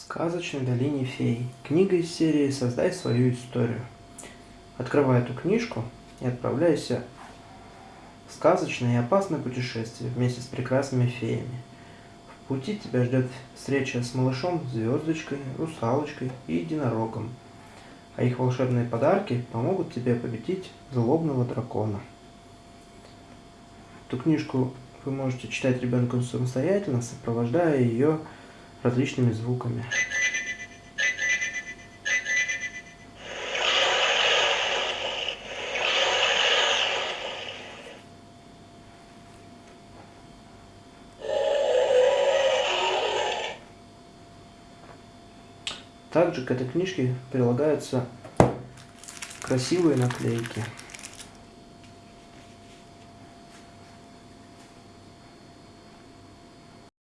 сказочной долине фей. Книга из серии «Создай свою историю». Открывай эту книжку и отправляйся в сказочное и опасное путешествие вместе с прекрасными феями. В пути тебя ждет встреча с малышом, звездочкой, русалочкой и единорогом. А их волшебные подарки помогут тебе победить злобного дракона. Эту книжку вы можете читать ребенку самостоятельно, сопровождая ее различными звуками. Также к этой книжке прилагаются красивые наклейки.